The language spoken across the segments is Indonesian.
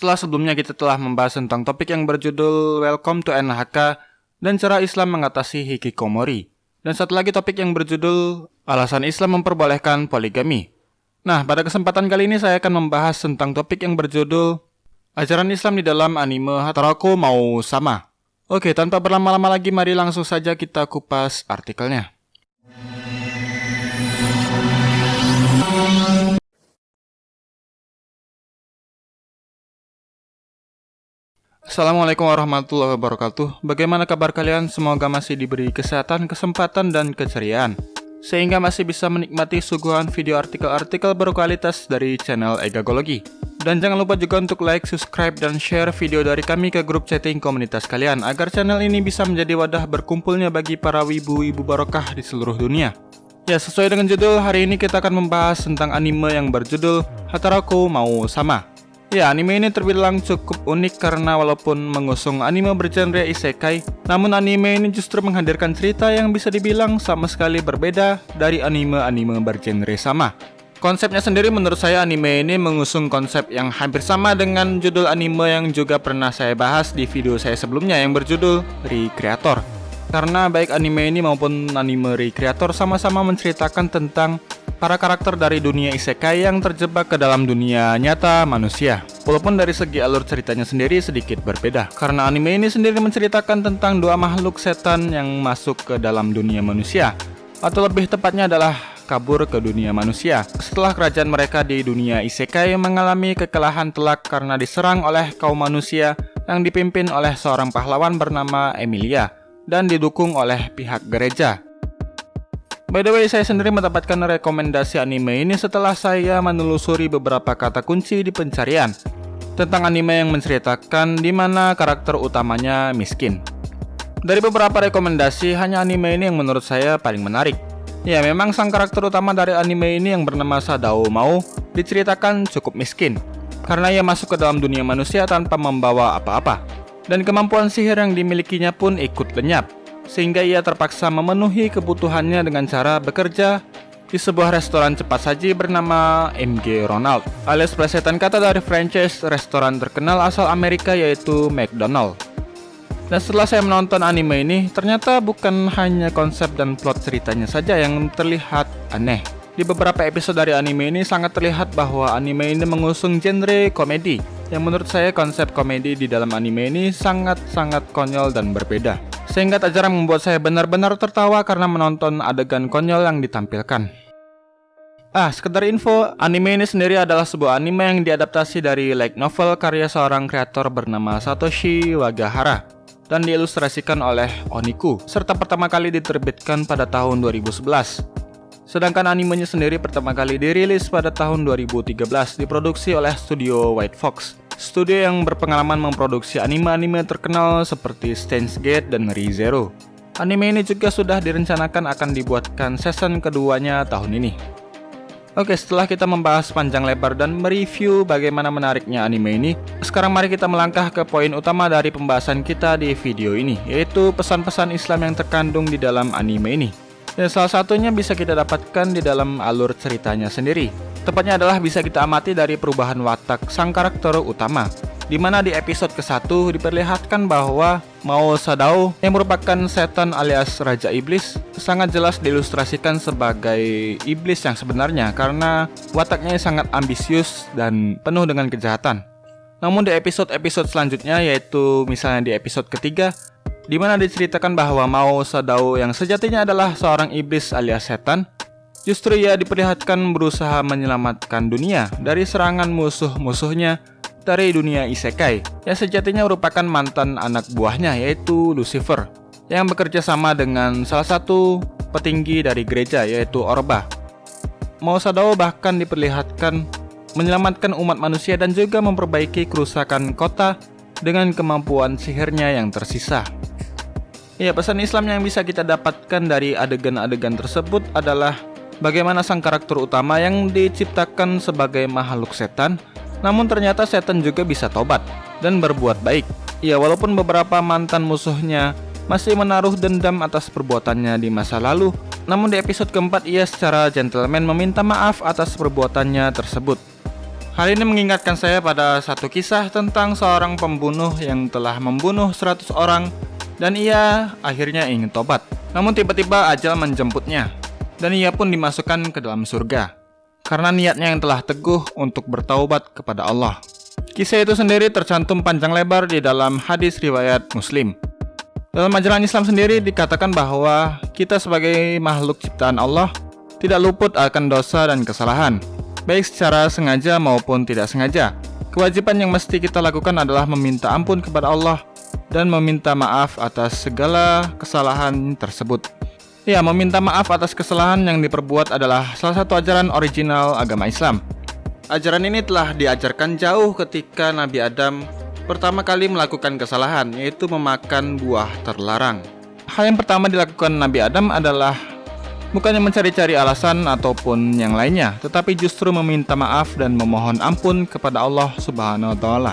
Setelah sebelumnya kita telah membahas tentang topik yang berjudul Welcome to NHK dan cara Islam mengatasi hikikomori. Dan satu lagi topik yang berjudul Alasan Islam memperbolehkan poligami. Nah, pada kesempatan kali ini saya akan membahas tentang topik yang berjudul Ajaran Islam di dalam anime Hataraku mau sama. Oke, tanpa berlama-lama lagi mari langsung saja kita kupas artikelnya. Assalamualaikum warahmatullahi wabarakatuh. Bagaimana kabar kalian? Semoga masih diberi kesehatan, kesempatan, dan keceriaan. Sehingga masih bisa menikmati suguhan video artikel-artikel berkualitas dari channel Egagologi Dan jangan lupa juga untuk like, subscribe, dan share video dari kami ke grup chatting komunitas kalian Agar channel ini bisa menjadi wadah berkumpulnya bagi para wibu-wibu barokah di seluruh dunia. Ya sesuai dengan judul, hari ini kita akan membahas tentang anime yang berjudul Hataraku Mau Sama Ya, anime ini terbilang cukup unik karena walaupun mengusung anime bergenre isekai, namun anime ini justru menghadirkan cerita yang bisa dibilang sama sekali berbeda dari anime-anime bergenre sama. Konsepnya sendiri menurut saya anime ini mengusung konsep yang hampir sama dengan judul anime yang juga pernah saya bahas di video saya sebelumnya yang berjudul Recreator. Karena baik anime ini maupun anime Recreator sama-sama menceritakan tentang para karakter dari dunia isekai yang terjebak ke dalam dunia nyata manusia. Walaupun dari segi alur ceritanya sendiri sedikit berbeda, karena anime ini sendiri menceritakan tentang dua makhluk setan yang masuk ke dalam dunia manusia, atau lebih tepatnya adalah kabur ke dunia manusia. Setelah kerajaan mereka di dunia isekai mengalami kekalahan telak karena diserang oleh kaum manusia yang dipimpin oleh seorang pahlawan bernama Emilia dan didukung oleh pihak gereja. By the way, saya sendiri mendapatkan rekomendasi anime ini setelah saya menelusuri beberapa kata kunci di pencarian tentang anime yang menceritakan di mana karakter utamanya miskin. Dari beberapa rekomendasi, hanya anime ini yang menurut saya paling menarik. Ya, memang sang karakter utama dari anime ini yang bernama Sadao Mau diceritakan cukup miskin karena ia masuk ke dalam dunia manusia tanpa membawa apa-apa. Dan kemampuan sihir yang dimilikinya pun ikut lenyap sehingga ia terpaksa memenuhi kebutuhannya dengan cara bekerja di sebuah restoran cepat saji bernama MG Ronald alias plesetan kata dari franchise restoran terkenal asal Amerika yaitu McDonald. Dan setelah saya menonton anime ini, ternyata bukan hanya konsep dan plot ceritanya saja yang terlihat aneh. Di beberapa episode dari anime ini sangat terlihat bahwa anime ini mengusung genre komedi, yang menurut saya konsep komedi di dalam anime ini sangat-sangat konyol dan berbeda. Sehingga tak jarang membuat saya benar-benar tertawa karena menonton adegan konyol yang ditampilkan. Ah, sekedar info, anime ini sendiri adalah sebuah anime yang diadaptasi dari light novel karya seorang kreator bernama Satoshi Wagahara dan diilustrasikan oleh Oniku, serta pertama kali diterbitkan pada tahun 2011. Sedangkan animenya sendiri pertama kali dirilis pada tahun 2013 diproduksi oleh studio White Fox studio yang berpengalaman memproduksi anime-anime terkenal seperti Steins Gate dan ReZero. Anime ini juga sudah direncanakan akan dibuatkan season keduanya tahun ini. Oke, setelah kita membahas panjang lebar dan mereview bagaimana menariknya anime ini, sekarang mari kita melangkah ke poin utama dari pembahasan kita di video ini, yaitu pesan-pesan Islam yang terkandung di dalam anime ini. Dan salah satunya bisa kita dapatkan di dalam alur ceritanya sendiri. Tepatnya adalah bisa kita amati dari perubahan watak sang karakter utama di mana di episode ke-1 diperlihatkan bahwa Mao Sadao yang merupakan setan alias Raja Iblis sangat jelas diilustrasikan sebagai iblis yang sebenarnya karena wataknya sangat ambisius dan penuh dengan kejahatan. Namun di episode-episode selanjutnya yaitu misalnya di episode ketiga di mana diceritakan bahwa Mao Sadao yang sejatinya adalah seorang iblis alias setan Justru ia diperlihatkan berusaha menyelamatkan dunia dari serangan musuh-musuhnya dari dunia isekai yang sejatinya merupakan mantan anak buahnya yaitu Lucifer yang bekerja sama dengan salah satu petinggi dari gereja yaitu Orba. Mao Sadao bahkan diperlihatkan menyelamatkan umat manusia dan juga memperbaiki kerusakan kota dengan kemampuan sihirnya yang tersisa. Ya, pesan Islam yang bisa kita dapatkan dari adegan-adegan tersebut adalah bagaimana sang karakter utama yang diciptakan sebagai makhluk setan, namun ternyata setan juga bisa tobat dan berbuat baik. Ya, walaupun beberapa mantan musuhnya masih menaruh dendam atas perbuatannya di masa lalu, namun di episode keempat ia secara gentleman meminta maaf atas perbuatannya tersebut. Hal ini mengingatkan saya pada satu kisah tentang seorang pembunuh yang telah membunuh 100 orang dan ia akhirnya ingin tobat. Namun tiba-tiba ajal menjemputnya dan ia pun dimasukkan ke dalam surga karena niatnya yang telah teguh untuk bertaubat kepada Allah. Kisah itu sendiri tercantum panjang lebar di dalam hadis riwayat Muslim. Dalam ajaran Islam sendiri dikatakan bahwa kita sebagai makhluk ciptaan Allah tidak luput akan dosa dan kesalahan baik secara sengaja maupun tidak sengaja. Kewajiban yang mesti kita lakukan adalah meminta ampun kepada Allah dan meminta maaf atas segala kesalahan tersebut. Ya, meminta maaf atas kesalahan yang diperbuat adalah salah satu ajaran original agama Islam. Ajaran ini telah diajarkan jauh ketika Nabi Adam pertama kali melakukan kesalahan, yaitu memakan buah terlarang. Hal yang pertama dilakukan Nabi Adam adalah Bukannya mencari-cari alasan ataupun yang lainnya, tetapi justru meminta maaf dan memohon ampun kepada Allah Subhanahu wa taala.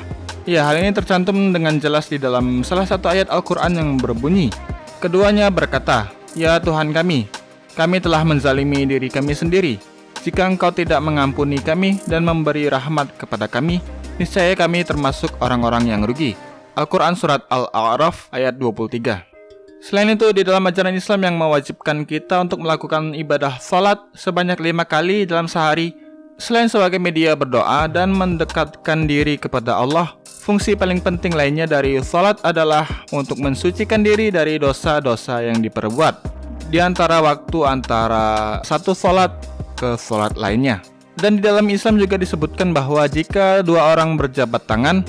Ya, hal ini tercantum dengan jelas di dalam salah satu ayat Al-Qur'an yang berbunyi, keduanya berkata, "Ya Tuhan kami, kami telah menzalimi diri kami sendiri. Jika Engkau tidak mengampuni kami dan memberi rahmat kepada kami, niscaya kami termasuk orang-orang yang rugi." Al-Quran Surat Al-A'raf ayat 23 Selain itu, di dalam ajaran Islam yang mewajibkan kita untuk melakukan ibadah salat sebanyak lima kali dalam sehari, selain sebagai media berdoa dan mendekatkan diri kepada Allah, fungsi paling penting lainnya dari salat adalah untuk mensucikan diri dari dosa-dosa yang diperbuat di antara waktu antara satu salat ke salat lainnya. Dan di dalam Islam juga disebutkan bahwa jika dua orang berjabat tangan,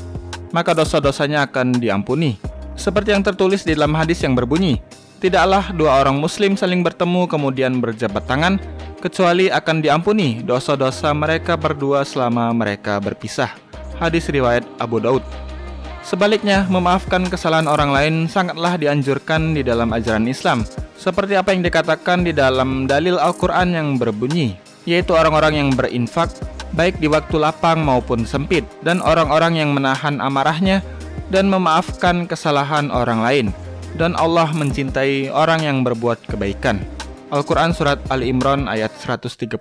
maka dosa-dosanya akan diampuni. Seperti yang tertulis di dalam hadis yang berbunyi, Tidaklah dua orang muslim saling bertemu kemudian berjabat tangan, kecuali akan diampuni dosa-dosa mereka berdua selama mereka berpisah. Hadis riwayat Abu Daud. Sebaliknya, memaafkan kesalahan orang lain sangatlah dianjurkan di dalam ajaran Islam, seperti apa yang dikatakan di dalam dalil Al-Quran yang berbunyi, yaitu orang-orang yang berinfak, baik di waktu lapang maupun sempit, dan orang-orang yang menahan amarahnya, dan memaafkan kesalahan orang lain dan Allah mencintai orang yang berbuat kebaikan. Al-Quran Surat Ali Imran ayat 134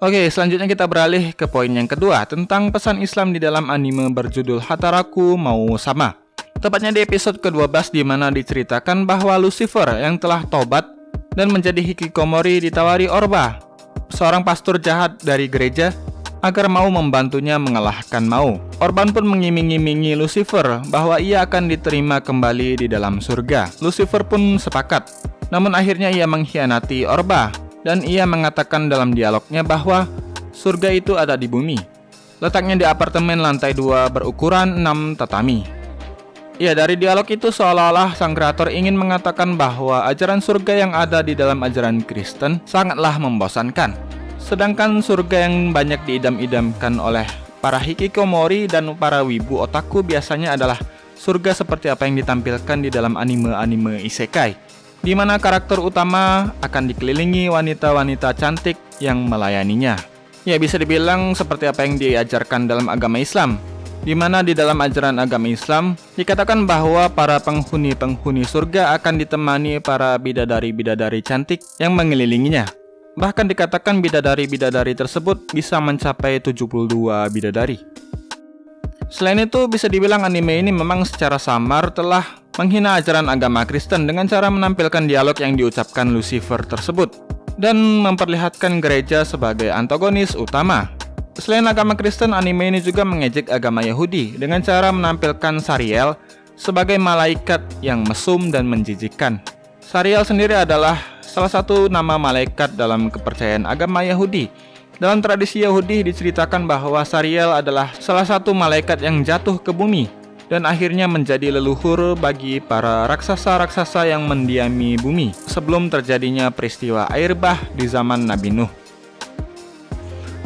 Oke, selanjutnya kita beralih ke poin yang kedua tentang pesan Islam di dalam anime berjudul Hataraku Mau Sama. Tepatnya di episode ke-12 di mana diceritakan bahwa Lucifer yang telah tobat dan menjadi hikikomori ditawari Orba, seorang pastor jahat dari gereja agar mau membantunya mengalahkan Mau. Orban pun mengiming-imingi Lucifer bahwa ia akan diterima kembali di dalam surga. Lucifer pun sepakat. Namun akhirnya ia mengkhianati Orba dan ia mengatakan dalam dialognya bahwa surga itu ada di bumi. Letaknya di apartemen lantai 2 berukuran 6 tatami. Ya, dari dialog itu seolah-olah sang kreator ingin mengatakan bahwa ajaran surga yang ada di dalam ajaran Kristen sangatlah membosankan. Sedangkan surga yang banyak diidam-idamkan oleh para hikikomori dan para wibu otaku biasanya adalah surga seperti apa yang ditampilkan di dalam anime-anime isekai, di mana karakter utama akan dikelilingi wanita-wanita cantik yang melayaninya. Ya bisa dibilang seperti apa yang diajarkan dalam agama Islam, di mana di dalam ajaran agama Islam dikatakan bahwa para penghuni-penghuni surga akan ditemani para bidadari-bidadari cantik yang mengelilinginya. Bahkan dikatakan bidadari-bidadari tersebut bisa mencapai 72 bidadari. Selain itu, bisa dibilang anime ini memang secara samar telah menghina ajaran agama Kristen dengan cara menampilkan dialog yang diucapkan Lucifer tersebut dan memperlihatkan gereja sebagai antagonis utama. Selain agama Kristen, anime ini juga mengejek agama Yahudi dengan cara menampilkan Sariel sebagai malaikat yang mesum dan menjijikkan. Sariel sendiri adalah salah satu nama malaikat dalam kepercayaan agama Yahudi. Dalam tradisi Yahudi diceritakan bahwa Sariel adalah salah satu malaikat yang jatuh ke bumi dan akhirnya menjadi leluhur bagi para raksasa-raksasa yang mendiami bumi sebelum terjadinya peristiwa air bah di zaman Nabi Nuh.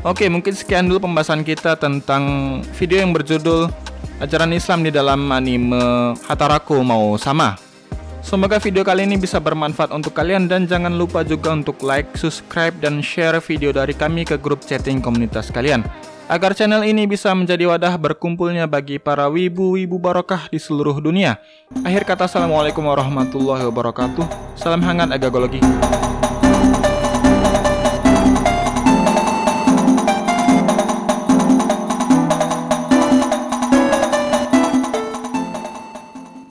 Oke, mungkin sekian dulu pembahasan kita tentang video yang berjudul Ajaran Islam di dalam anime Hataraku Mau Sama. Semoga video kali ini bisa bermanfaat untuk kalian dan jangan lupa juga untuk like, subscribe, dan share video dari kami ke grup chatting komunitas kalian agar channel ini bisa menjadi wadah berkumpulnya bagi para wibu-wibu barokah di seluruh dunia. Akhir kata, Assalamualaikum warahmatullahi wabarakatuh. Salam hangat agagologi.